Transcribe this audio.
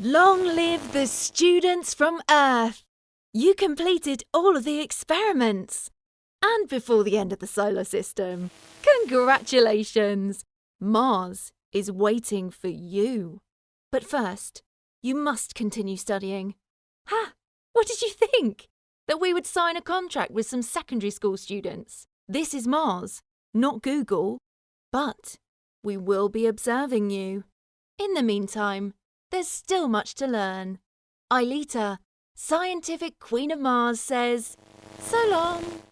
Long live the students from Earth! You completed all of the experiments. And before the end of the solar system. Congratulations! Mars is waiting for you. But first, you must continue studying. Ha! What did you think? That we would sign a contract with some secondary school students? This is Mars, not Google. But we will be observing you. In the meantime, there's still much to learn. Aelita, scientific queen of Mars, says, so long.